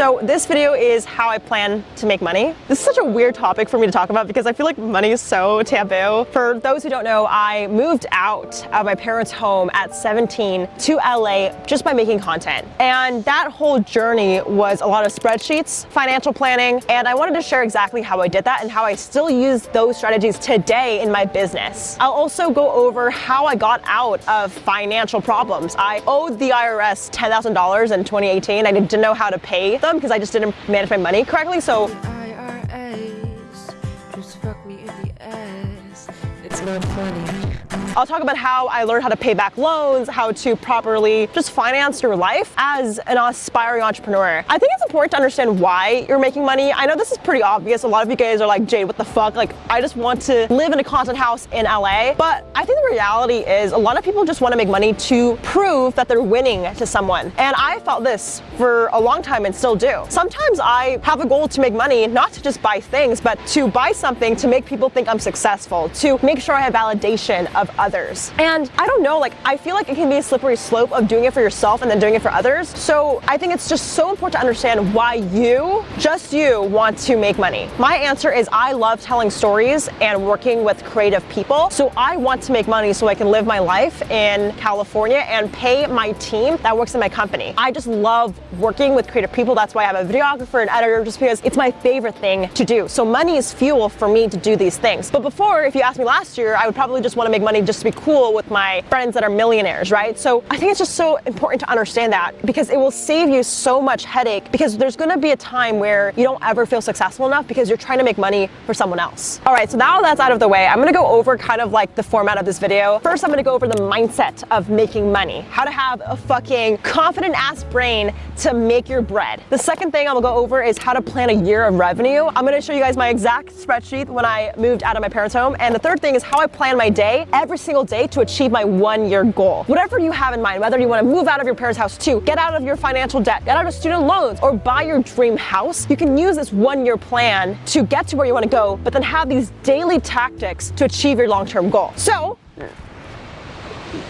So this video is how I plan to make money. This is such a weird topic for me to talk about because I feel like money is so taboo. For those who don't know, I moved out of my parents' home at 17 to LA just by making content. And that whole journey was a lot of spreadsheets, financial planning, and I wanted to share exactly how I did that and how I still use those strategies today in my business. I'll also go over how I got out of financial problems. I owed the IRS $10,000 in 2018. I didn't know how to pay them because I just didn't manage my money correctly. So it's not funny. I'll talk about how I learned how to pay back loans, how to properly just finance your life as an aspiring entrepreneur. I think it's important to understand why you're making money. I know this is pretty obvious. A lot of you guys are like, Jade, what the fuck? Like, I just want to live in a content house in LA. But I think the reality is a lot of people just want to make money to prove that they're winning to someone. And I felt this for a long time and still do. Sometimes I have a goal to make money, not to just buy things, but to buy something to make people think I'm successful, to make sure I have validation of others. And I don't know, like, I feel like it can be a slippery slope of doing it for yourself and then doing it for others. So I think it's just so important to understand why you, just you, want to make money. My answer is I love telling stories and working with creative people. So I want to make money so I can live my life in California and pay my team that works in my company. I just love working with creative people. That's why I'm a videographer and editor just because it's my favorite thing to do. So money is fuel for me to do these things. But before, if you asked me last year, I would probably just want to make money just to be cool with my friends that are millionaires, right? So I think it's just so important to understand that because it will save you so much headache because there's gonna be a time where you don't ever feel successful enough because you're trying to make money for someone else. All right, so now that's out of the way, I'm gonna go over kind of like the format of this video. First, I'm gonna go over the mindset of making money, how to have a fucking confident ass brain to make your bread. The second thing I'm gonna go over is how to plan a year of revenue. I'm gonna show you guys my exact spreadsheet when I moved out of my parents' home. And the third thing is how I plan my day every single day to achieve my one year goal. Whatever you have in mind, whether you wanna move out of your parents' house too, get out of your financial debt, get out of student loans, or buy your dream house, you can use this one year plan to get to where you wanna go, but then have these daily tactics to achieve your long-term goal. So,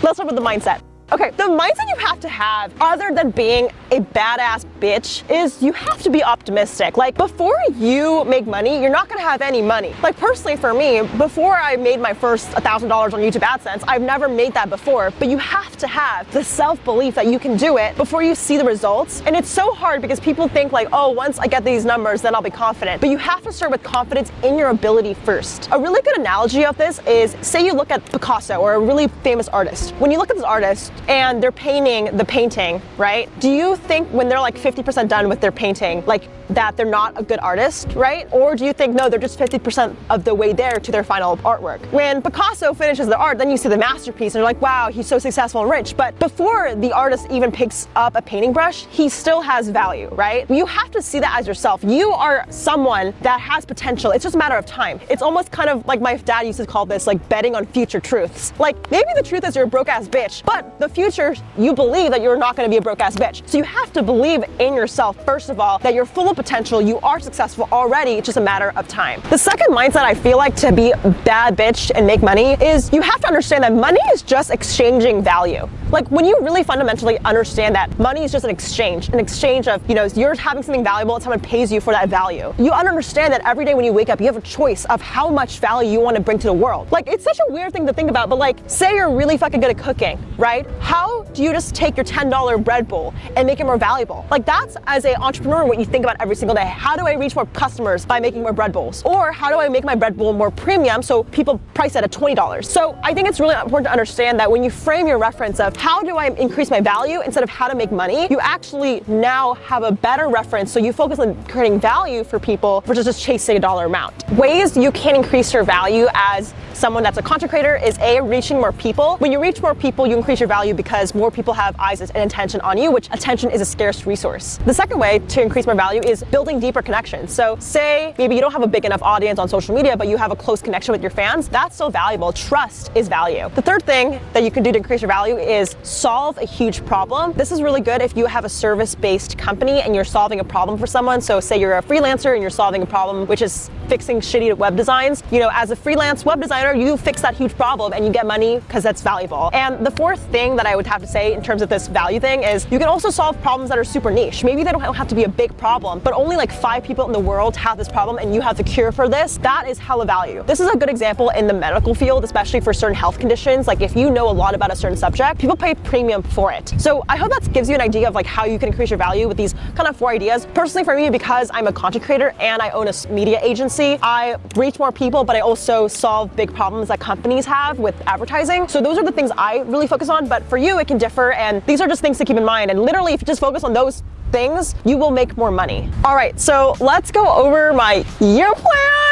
let's start with the mindset. Okay, the mindset you have to have, other than being a badass bitch, is you have to be optimistic. Like, before you make money, you're not gonna have any money. Like, personally for me, before I made my first $1,000 on YouTube AdSense, I've never made that before, but you have to have the self-belief that you can do it before you see the results. And it's so hard because people think like, oh, once I get these numbers, then I'll be confident. But you have to start with confidence in your ability first. A really good analogy of this is, say you look at Picasso or a really famous artist. When you look at this artist, and they're painting the painting, right? Do you think when they're like 50% done with their painting, like that they're not a good artist, right? Or do you think, no, they're just 50% of the way there to their final artwork? When Picasso finishes the art, then you see the masterpiece and you're like, wow, he's so successful and rich. But before the artist even picks up a painting brush, he still has value, right? You have to see that as yourself. You are someone that has potential. It's just a matter of time. It's almost kind of like my dad used to call this like betting on future truths. Like maybe the truth is you're a broke ass bitch, but the future you believe that you're not gonna be a broke ass bitch. So you have to believe in yourself, first of all, that you're full of potential, you are successful already, it's just a matter of time. The second mindset I feel like to be bad bitch and make money is you have to understand that money is just exchanging value. Like when you really fundamentally understand that money is just an exchange, an exchange of, you know, you're having something valuable and someone pays you for that value. You understand that every day when you wake up, you have a choice of how much value you want to bring to the world. Like it's such a weird thing to think about, but like say you're really fucking good at cooking, right? How do you just take your $10 bread bowl and make it more valuable? Like that's as an entrepreneur what you think about every single day. How do I reach more customers by making more bread bowls? Or how do I make my bread bowl more premium so people price it at $20? So I think it's really important to understand that when you frame your reference of how do I increase my value instead of how to make money, you actually now have a better reference. So you focus on creating value for people versus just chasing a dollar amount. Ways you can increase your value as someone that's a content creator is A, reaching more people. When you reach more people, you increase your value because more people have eyes and attention on you, which attention is a scarce resource. The second way to increase more value is building deeper connections. So say maybe you don't have a big enough audience on social media, but you have a close connection with your fans. That's so valuable. Trust is value. The third thing that you can do to increase your value is solve a huge problem. This is really good if you have a service-based company and you're solving a problem for someone. So say you're a freelancer and you're solving a problem, which is fixing shitty web designs. You know, as a freelance web designer, planner, you fix that huge problem and you get money because that's valuable. And the fourth thing that I would have to say in terms of this value thing is you can also solve problems that are super niche. Maybe they don't have to be a big problem, but only like five people in the world have this problem and you have the cure for this. That is hella value. This is a good example in the medical field, especially for certain health conditions. Like if you know a lot about a certain subject, people pay premium for it. So I hope that gives you an idea of like how you can increase your value with these kind of four ideas. Personally for me, because I'm a content creator and I own a media agency, I reach more people, but I also solve big problems that companies have with advertising. So those are the things I really focus on, but for you, it can differ. And these are just things to keep in mind. And literally, if you just focus on those things, you will make more money. All right, so let's go over my year plan.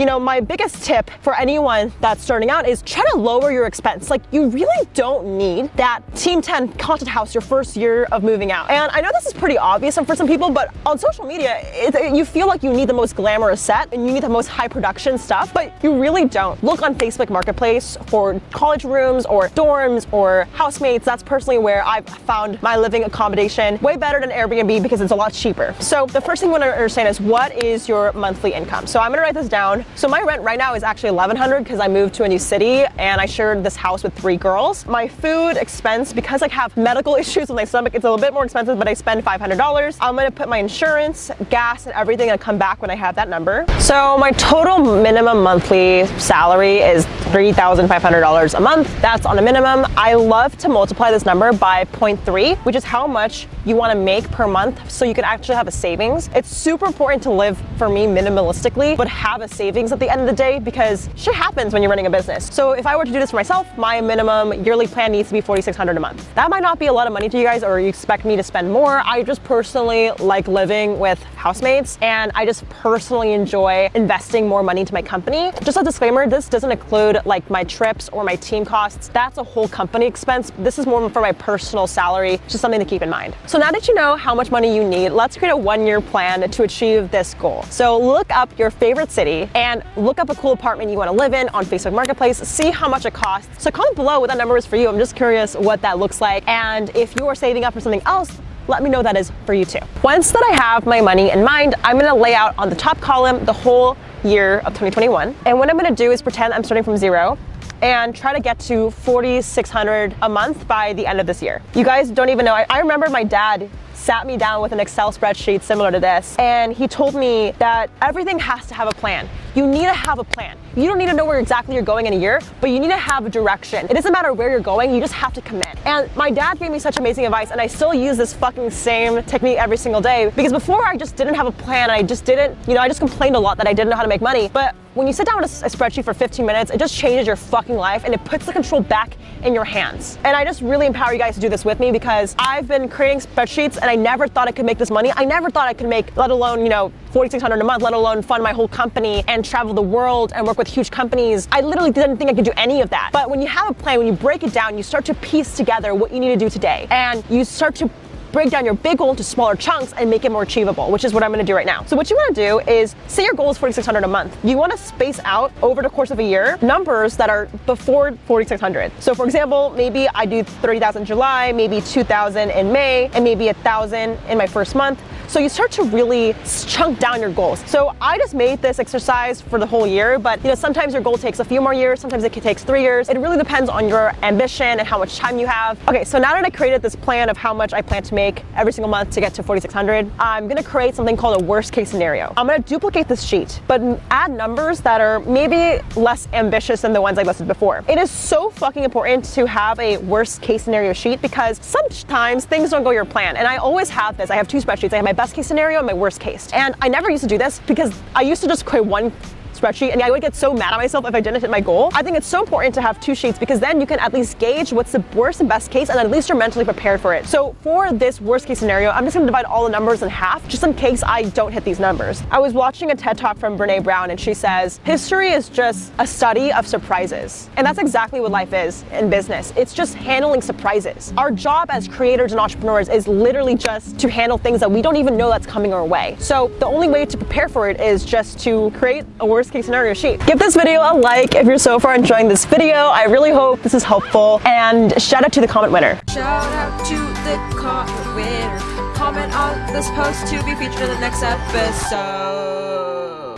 You know, my biggest tip for anyone that's starting out is try to lower your expense. Like you really don't need that Team 10 content house your first year of moving out. And I know this is pretty obvious for some people, but on social media, it, you feel like you need the most glamorous set and you need the most high production stuff, but you really don't. Look on Facebook Marketplace for college rooms or dorms or housemates. That's personally where I've found my living accommodation way better than Airbnb because it's a lot cheaper. So the first thing you want to understand is what is your monthly income? So I'm gonna write this down. So my rent right now is actually 1100 because I moved to a new city and I shared this house with three girls. My food expense, because I have medical issues with my stomach, it's a little bit more expensive, but I spend $500. I'm gonna put my insurance, gas, and everything and come back when I have that number. So my total minimum monthly salary is $3,500 a month. That's on a minimum. I love to multiply this number by 0.3, which is how much you wanna make per month so you can actually have a savings. It's super important to live, for me, minimalistically, but have a savings at the end of the day because shit happens when you're running a business. So if I were to do this for myself, my minimum yearly plan needs to be 4,600 a month. That might not be a lot of money to you guys or you expect me to spend more. I just personally like living with housemates and I just personally enjoy investing more money into my company. Just a disclaimer, this doesn't include like my trips or my team costs. That's a whole company expense. This is more for my personal salary, just something to keep in mind. So now that you know how much money you need, let's create a one-year plan to achieve this goal. So look up your favorite city and look up a cool apartment you want to live in on Facebook Marketplace, see how much it costs. So comment below what that number is for you. I'm just curious what that looks like. And if you are saving up for something else, let me know that is for you too. Once that I have my money in mind, I'm gonna lay out on the top column the whole year of 2021. And what I'm gonna do is pretend I'm starting from zero and try to get to 4,600 a month by the end of this year. You guys don't even know, I, I remember my dad sat me down with an Excel spreadsheet similar to this, and he told me that everything has to have a plan. You need to have a plan. You don't need to know where exactly you're going in a year, but you need to have a direction. It doesn't matter where you're going, you just have to commit. And my dad gave me such amazing advice, and I still use this fucking same technique every single day, because before I just didn't have a plan, I just didn't, you know, I just complained a lot that I didn't know how to make money, but when you sit down with a, spreadsheet for 15 minutes, it just changes your fucking life and it puts the control back in your hands. And I just really empower you guys to do this with me because I've been creating spreadsheets and I never thought I could make this money. I never thought I could make, let alone, you know, 4,600 a month, let alone fund my whole company and travel the world and work with huge companies. I literally didn't think I could do any of that. But when you have a plan, when you break it down, you start to piece together what you need to do today. And you start to break down your big goal into smaller chunks and make it more achievable, which is what I'm gonna do right now. So what you wanna do is, say your goal is 4,600 a month. You wanna space out over the course of a year numbers that are before 4,600. So for example, maybe I do 30,000 July, maybe 2,000 in May, and maybe 1,000 in my first month. So you start to really chunk down your goals. So I just made this exercise for the whole year, but you know sometimes your goal takes a few more years, sometimes it takes three years. It really depends on your ambition and how much time you have. Okay, so now that I created this plan of how much I plan to make every single month to get to 4,600, I'm gonna create something called a worst case scenario. I'm gonna duplicate this sheet, but add numbers that are maybe less ambitious than the ones I listed before. It is so fucking important to have a worst case scenario sheet because sometimes things don't go your plan. And I always have this. I have two spreadsheets. I have my best case scenario and my worst case. And I never used to do this because I used to just create one spreadsheet and I would get so mad at myself if I didn't hit my goal. I think it's so important to have two sheets because then you can at least gauge what's the worst and best case and at least you're mentally prepared for it. So for this worst case scenario, I'm just gonna divide all the numbers in half just in case I don't hit these numbers. I was watching a TED talk from Brene Brown and she says, history is just a study of surprises. And that's exactly what life is in business. It's just handling surprises. Our job as creators and entrepreneurs is literally just to handle things that we don't even know that's coming our way. So the only way to prepare for it is just to create a worst worst case scenario sheet. Give this video a like if you're so far enjoying this video. I really hope this is helpful and shout out to the comment winner. Shout out to the comment winner. Comment on this post to be featured in the next episode.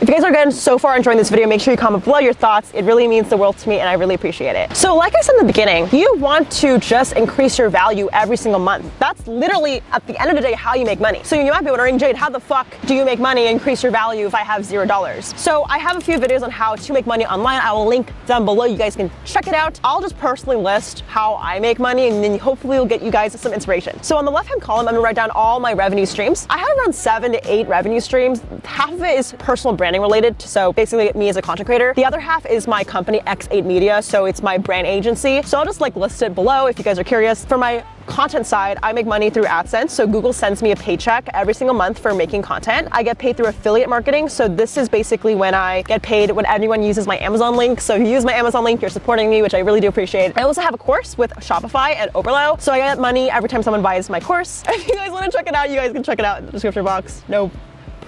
If you guys are good so far enjoying this video, make sure you comment below your thoughts. It really means the world to me and I really appreciate it. So like I said in the beginning, you want to just increase your value every single month. That's literally at the end of the day how you make money. So you might be wondering, Jade, how the fuck do you make money increase your value if I have zero dollars? So I have a few videos on how to make money online. I will link down below. You guys can check it out. I'll just personally list how I make money and then hopefully it'll get you guys some inspiration. So on the left hand column, I'm gonna write down all my revenue streams. I have around seven to eight revenue streams. Half of it is personal branding related. So basically me as a content creator. The other half is my company X8 Media. So it's my brand agency. So I'll just like list it below if you guys are curious. For my content side, I make money through AdSense. So Google sends me a paycheck every single month for making content. I get paid through affiliate marketing. So this is basically when I get paid when anyone uses my Amazon link. So if you use my Amazon link, you're supporting me, which I really do appreciate. I also have a course with Shopify and Oberlo. So I get money every time someone buys my course. If you guys want to check it out, you guys can check it out in the description box. No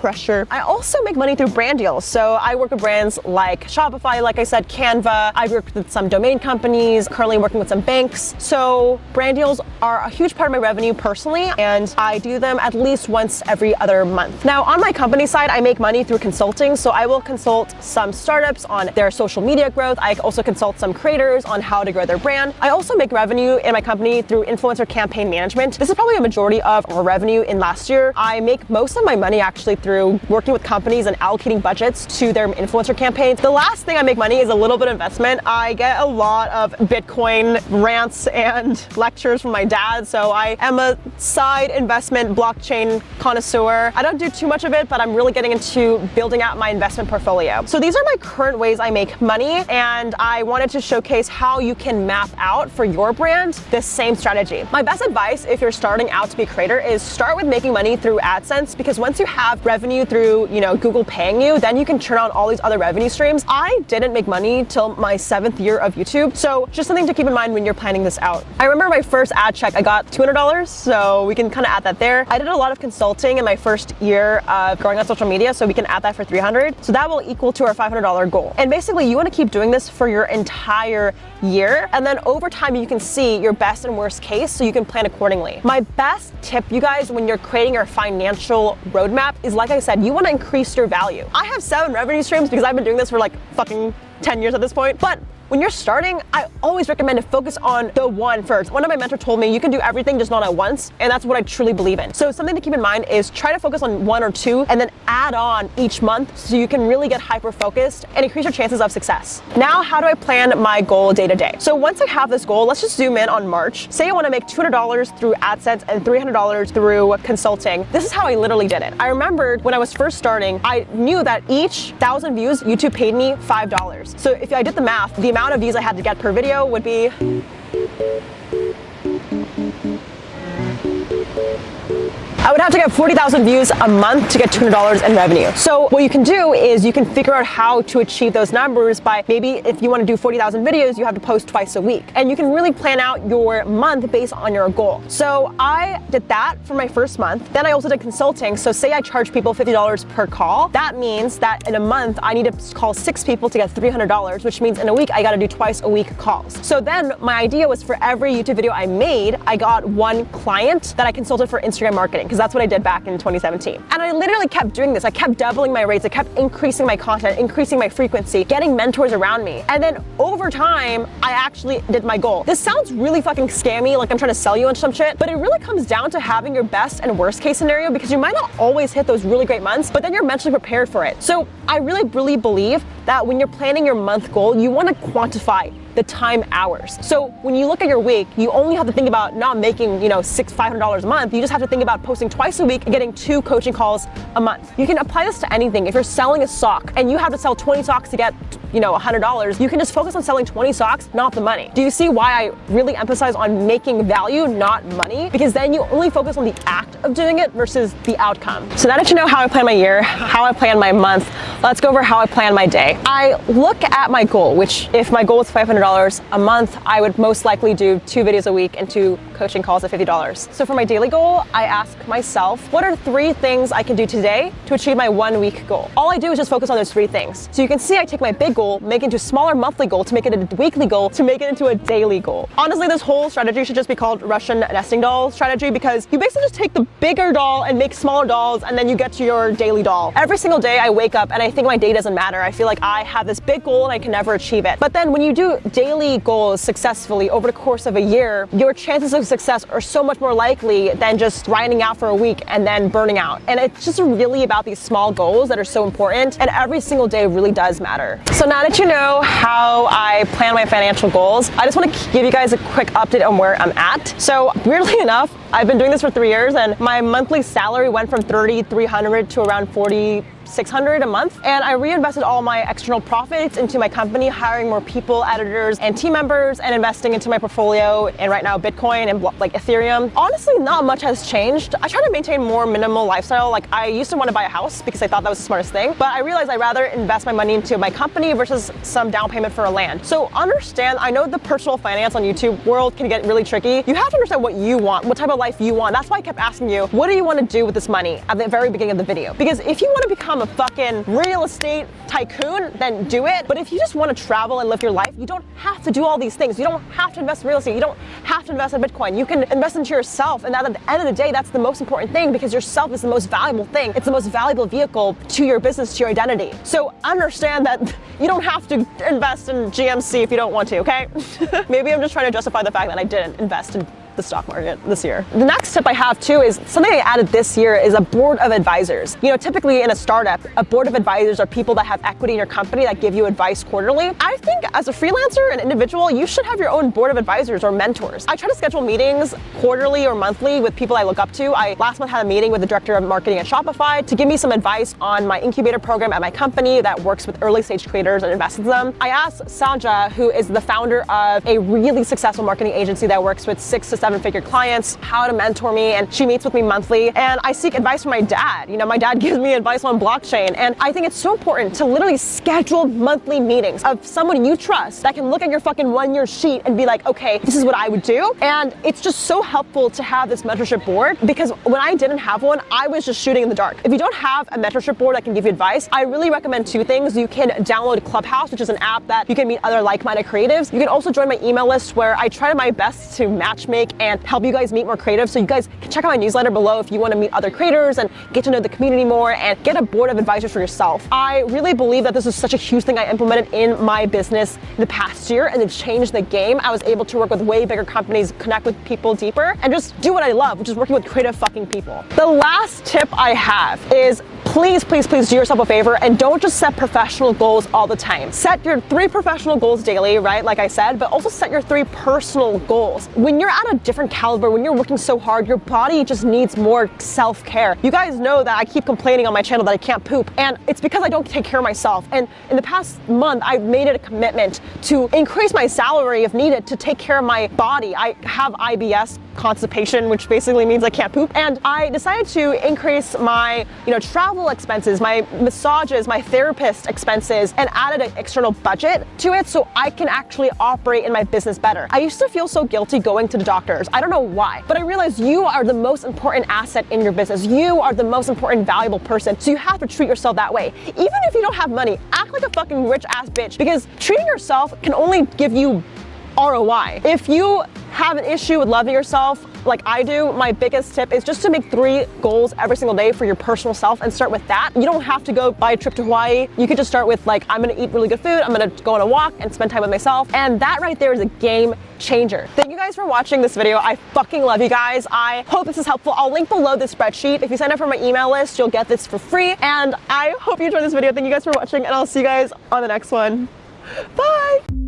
pressure. I also make money through brand deals. So I work with brands like Shopify, like I said, Canva. I've worked with some domain companies, currently working with some banks. So brand deals are a huge part of my revenue personally, and I do them at least once every other month. Now on my company side, I make money through consulting. So I will consult some startups on their social media growth. I also consult some creators on how to grow their brand. I also make revenue in my company through influencer campaign management. This is probably a majority of our revenue in last year. I make most of my money actually through through working with companies and allocating budgets to their influencer campaigns. The last thing I make money is a little bit of investment. I get a lot of Bitcoin rants and lectures from my dad, so I am a side investment blockchain connoisseur. I don't do too much of it, but I'm really getting into building out my investment portfolio. So these are my current ways I make money, and I wanted to showcase how you can map out for your brand this same strategy. My best advice if you're starting out to be a creator is start with making money through AdSense because once you have revenue revenue through, you know, Google paying you, then you can turn on all these other revenue streams. I didn't make money till my seventh year of YouTube. So just something to keep in mind when you're planning this out. I remember my first ad check, I got $200. So we can kind of add that there. I did a lot of consulting in my first year of growing on social media. So we can add that for 300. So that will equal to our $500 goal. And basically you want to keep doing this for your entire year. And then over time, you can see your best and worst case so you can plan accordingly. My best tip, you guys, when you're creating your financial roadmap is like I said, you want to increase your value. I have seven revenue streams because I've been doing this for like fucking 10 years at this point, but when you're starting, I always recommend to focus on the one first. One of my mentors told me you can do everything just not at once, and that's what I truly believe in. So something to keep in mind is try to focus on one or two and then add on each month so you can really get hyper focused and increase your chances of success. Now, how do I plan my goal day to day? So once I have this goal, let's just zoom in on March. Say I want to make $200 through AdSense and $300 through consulting. This is how I literally did it. I remembered when I was first starting, I knew that each thousand views, YouTube paid me $5. So if I did the math, the amount of views I had to get per video would be I would have to get 40,000 views a month to get $200 in revenue. So what you can do is you can figure out how to achieve those numbers by maybe if you want to do 40,000 videos, you have to post twice a week. And you can really plan out your month based on your goal. So I did that for my first month. Then I also did consulting. So say I charge people $50 per call. That means that in a month, I need to call six people to get $300, which means in a week, I got to do twice a week calls. So then my idea was for every YouTube video I made, I got one client that I consulted for Instagram marketing because that's what I did back in 2017. And I literally kept doing this. I kept doubling my rates. I kept increasing my content, increasing my frequency, getting mentors around me. And then over time, I actually did my goal. This sounds really fucking scammy, like I'm trying to sell you on some shit, but it really comes down to having your best and worst case scenario because you might not always hit those really great months, but then you're mentally prepared for it. So I really, really believe that when you're planning your month goal, you want to quantify the time hours. So when you look at your week, you only have to think about not making, you know, six, $500 a month. You just have to think about posting twice a week and getting two coaching calls a month. You can apply this to anything. If you're selling a sock and you have to sell 20 socks to get, you know, $100, you can just focus on selling 20 socks, not the money. Do you see why I really emphasize on making value, not money? Because then you only focus on the act of doing it versus the outcome. So now that you know how I plan my year, how I plan my month, let's go over how I plan my day. I look at my goal, which if my goal is $500, a month, I would most likely do two videos a week and two coaching calls at $50. So for my daily goal, I ask myself, what are three things I can do today to achieve my one week goal? All I do is just focus on those three things. So you can see I take my big goal, make it into a smaller monthly goal to make it a weekly goal to make it into a daily goal. Honestly, this whole strategy should just be called Russian nesting doll strategy because you basically just take the bigger doll and make smaller dolls and then you get to your daily doll. Every single day I wake up and think my day doesn't matter. I feel like I have this big goal and I can never achieve it. But then when you do daily goals successfully over the course of a year, your chances of success are so much more likely than just grinding out for a week and then burning out. And it's just really about these small goals that are so important and every single day really does matter. So now that you know how I plan my financial goals, I just want to give you guys a quick update on where I'm at. So weirdly enough, I've been doing this for three years and my monthly salary went from 3,300 to around 40 600 a month and I reinvested all my external profits into my company, hiring more people, editors, and team members, and investing into my portfolio and right now Bitcoin and like Ethereum. Honestly, not much has changed. I try to maintain more minimal lifestyle. Like I used to want to buy a house because I thought that was the smartest thing, but I realized I'd rather invest my money into my company versus some down payment for a land. So understand, I know the personal finance on YouTube world can get really tricky. You have to understand what you want, what type of life you want. That's why I kept asking you, what do you want to do with this money at the very beginning of the video? Because if you want to become become a fucking real estate tycoon, then do it. But if you just want to travel and live your life, you don't have to do all these things. You don't have to invest in real estate. You don't have to invest in Bitcoin. You can invest into yourself. And at the end of the day, that's the most important thing because yourself is the most valuable thing. It's the most valuable vehicle to your business, to your identity. So understand that you don't have to invest in GMC if you don't want to, okay? Maybe I'm just trying to justify the fact that I didn't invest in the stock market this year. The next tip I have too is something I added this year is a board of advisors. You know, typically in a startup, a board of advisors are people that have equity in your company that give you advice quarterly. I think as a freelancer, an individual, you should have your own board of advisors or mentors. I try to schedule meetings quarterly or monthly with people I look up to. I last month had a meeting with the director of marketing at Shopify to give me some advice on my incubator program at my company that works with early stage creators and invests in them. I asked Sanja, who is the founder of a really successful marketing agency that works with six to seven figure clients, how to mentor me, and she meets with me monthly. And I seek advice from my dad. You know, my dad gives me advice on blockchain. And I think it's so important to literally schedule monthly meetings of someone you trust that can look at your fucking one year sheet and be like, okay, this is what I would do. And it's just so helpful to have this mentorship board because when I didn't have one, I was just shooting in the dark. If you don't have a mentorship board that can give you advice, I really recommend two things. You can download Clubhouse, which is an app that you can meet other like-minded creatives. You can also join my email list where I try my best to matchmake and help you guys meet more creatives. So you guys can check out my newsletter below if you want to meet other creators and get to know the community more and get a board of advisors for yourself. I really believe that this is such a huge thing I implemented in my business in the past year and it changed the game. I was able to work with way bigger companies, connect with people deeper, and just do what I love, which is working with creative fucking people. The last tip I have is please, please, please do yourself a favor and don't just set professional goals all the time. Set your three professional goals daily, right, like I said, but also set your three personal goals. When you're at a different caliber, when you're working so hard, your body just needs more self-care. You guys know that I keep complaining on my channel that I can't poop, and it's because I don't take care of myself. And in the past month, I've made it a commitment to increase my salary if needed to take care of my body. I have IBS constipation, which basically means I can't poop. And I decided to increase my, you know, travel expenses, my massages, my therapist expenses, and added an external budget to it so I can actually operate in my business better. I used to feel so guilty going to the doctors. I don't know why, but I realized you are the most important asset in your business. You are the most important valuable person. So you have to treat yourself that way. Even if you don't have money, act like a fucking rich ass bitch because treating yourself can only give you ROI. If you have an issue with loving yourself like I do, my biggest tip is just to make three goals every single day for your personal self and start with that. You don't have to go buy a trip to Hawaii. You could just start with like, I'm gonna eat really good food, I'm gonna go on a walk and spend time with myself. And that right there is a game changer. Thank you guys for watching this video. I fucking love you guys. I hope this is helpful. I'll link below the spreadsheet. If you sign up for my email list, you'll get this for free. And I hope you enjoyed this video. Thank you guys for watching and I'll see you guys on the next one. Bye!